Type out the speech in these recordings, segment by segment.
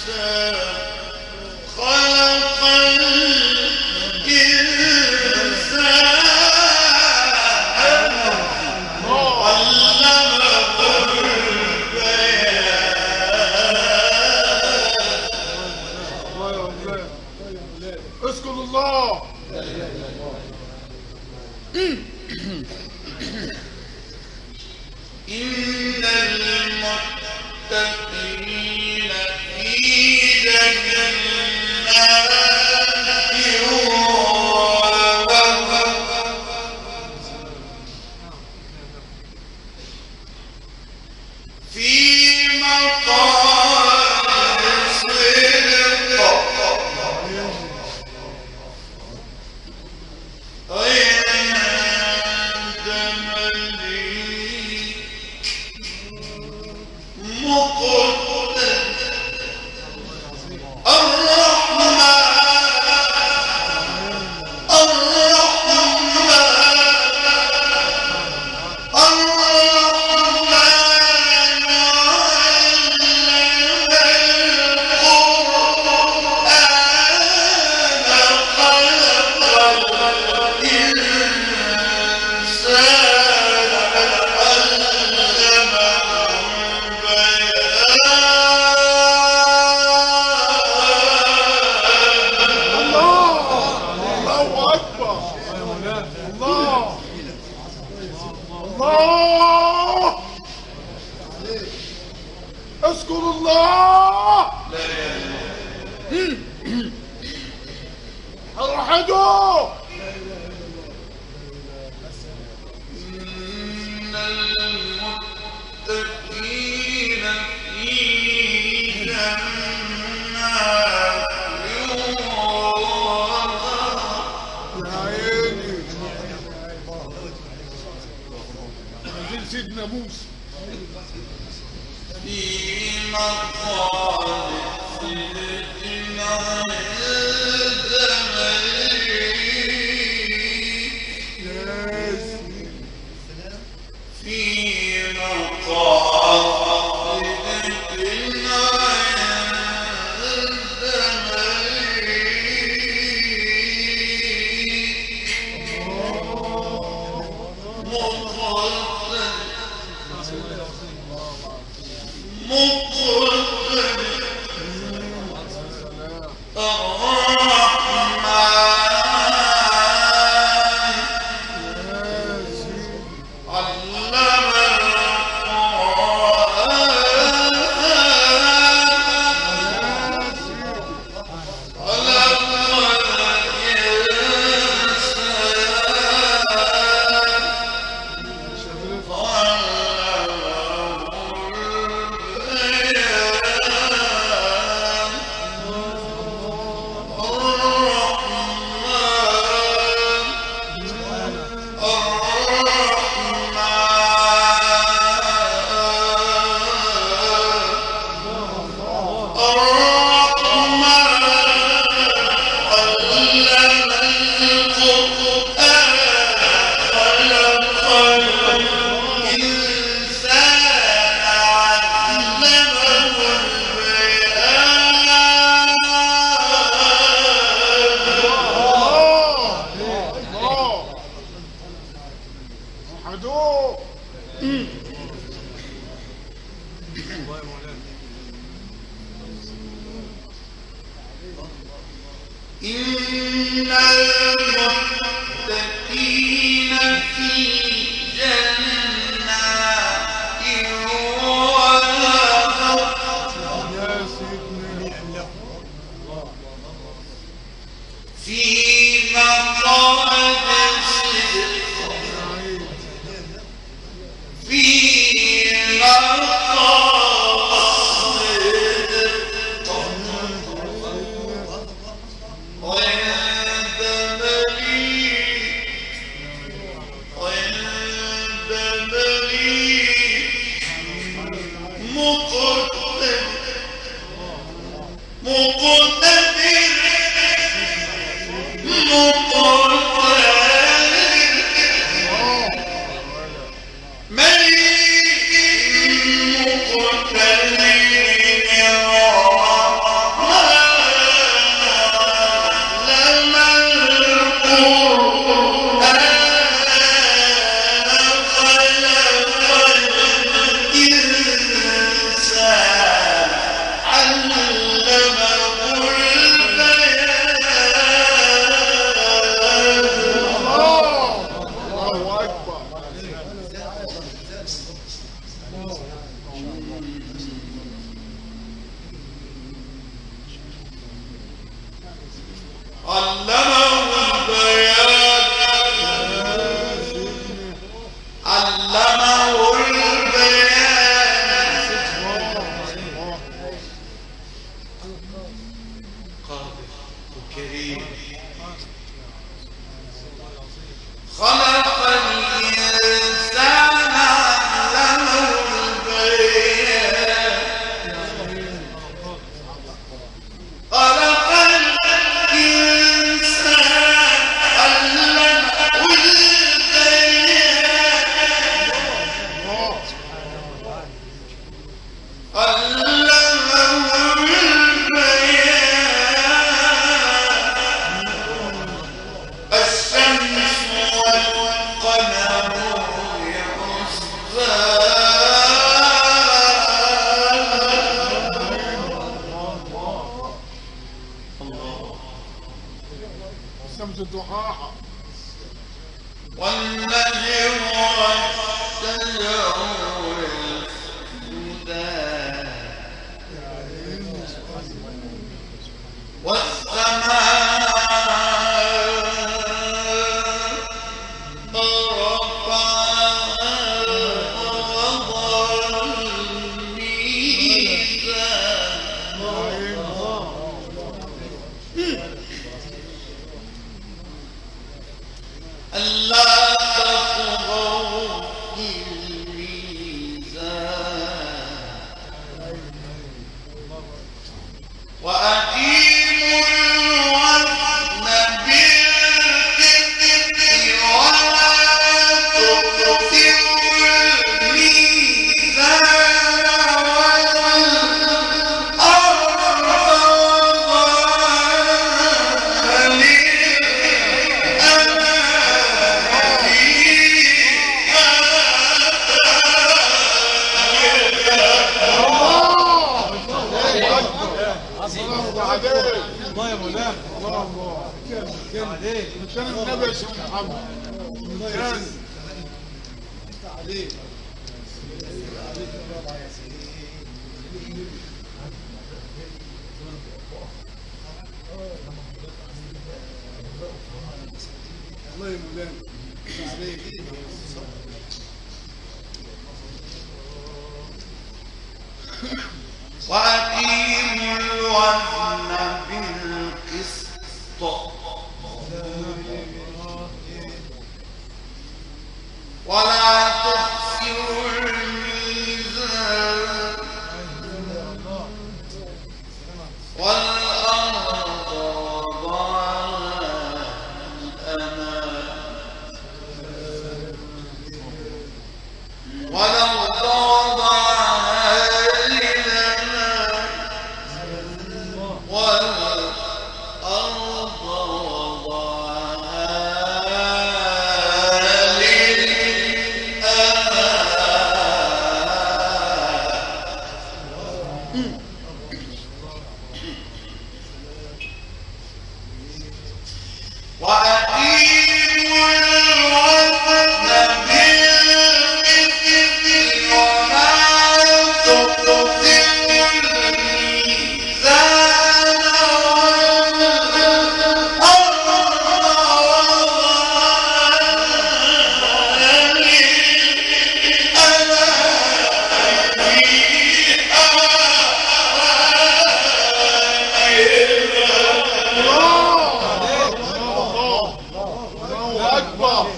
الإنسان 해줘! في مقعد Oh. والنجم هو الله يا مولانا الله الله. كان عليك. كان النبي يا شيخ محمد كان. عليك الله يا مولانا عليك. وأقيموا الوزن ولا 嗯。أكبر.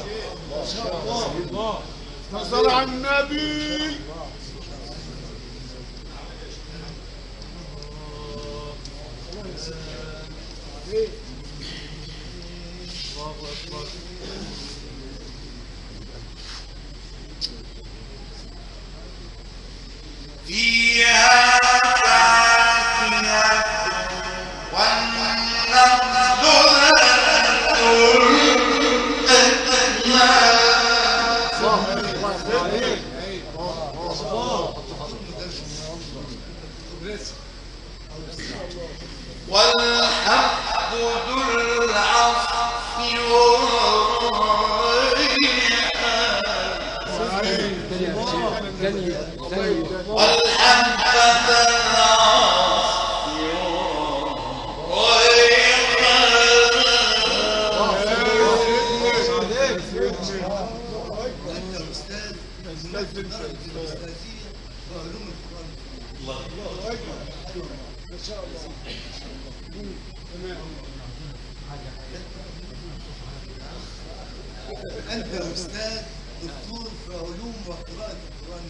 صل على النبي. الله أكبر. شاء الله تمام أنت أستاذ دكتور في علوم وقراءه القرآن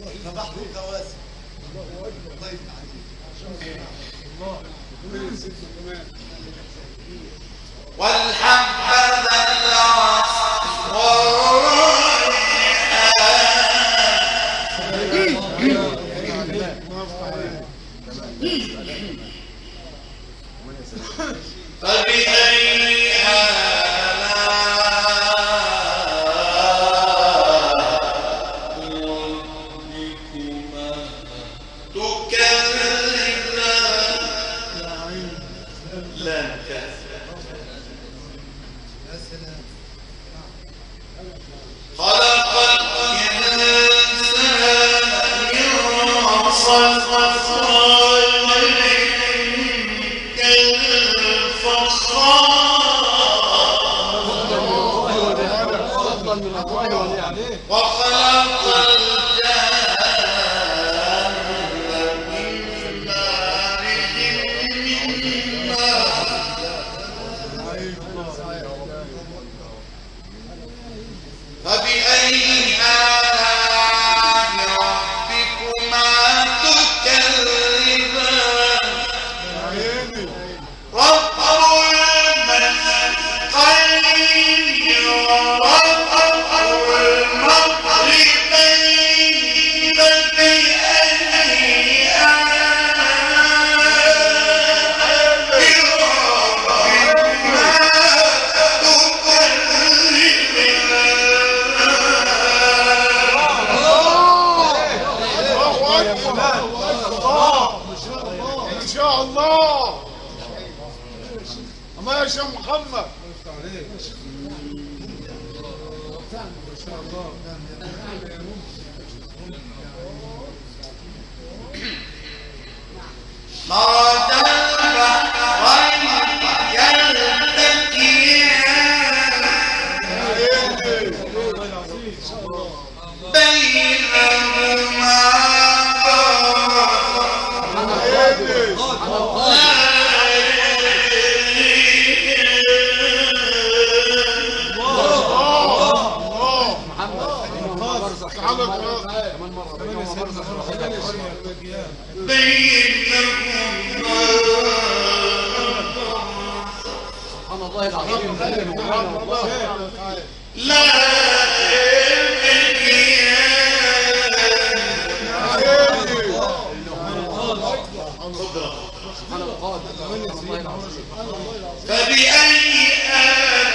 الكريم فبحر الكواسب طيب، الله اكبر ضيف عليك. الله. كمان بين لكم سبحان الله. العظيم لا فبأي آلاء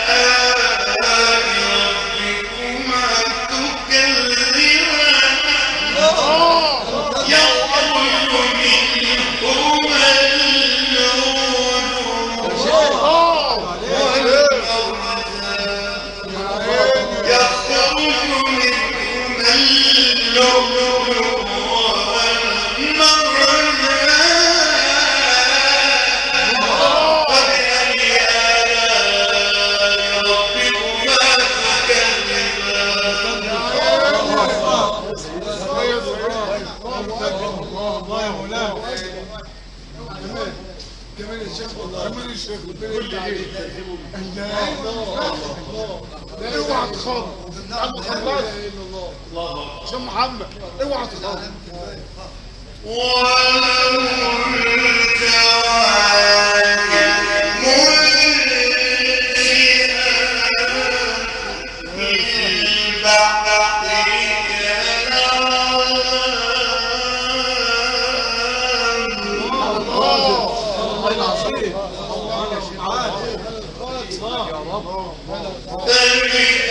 كمان الشيخ كل عليك اوعى تخاف عم خلاص عشان محمد اوعى تخاف الله يا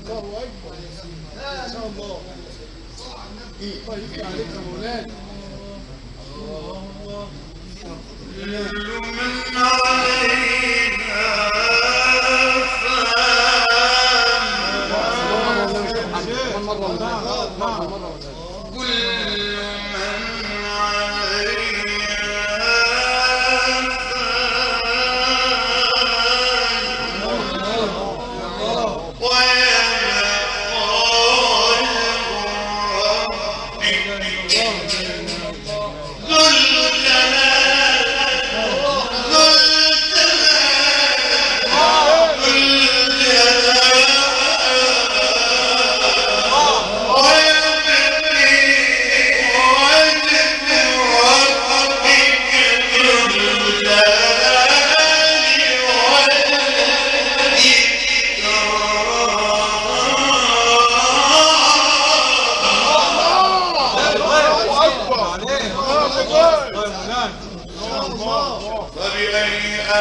الله اكبر إن شاء الله الله يفتح عليك يا مولانا من عليها وجه ربك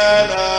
فبأي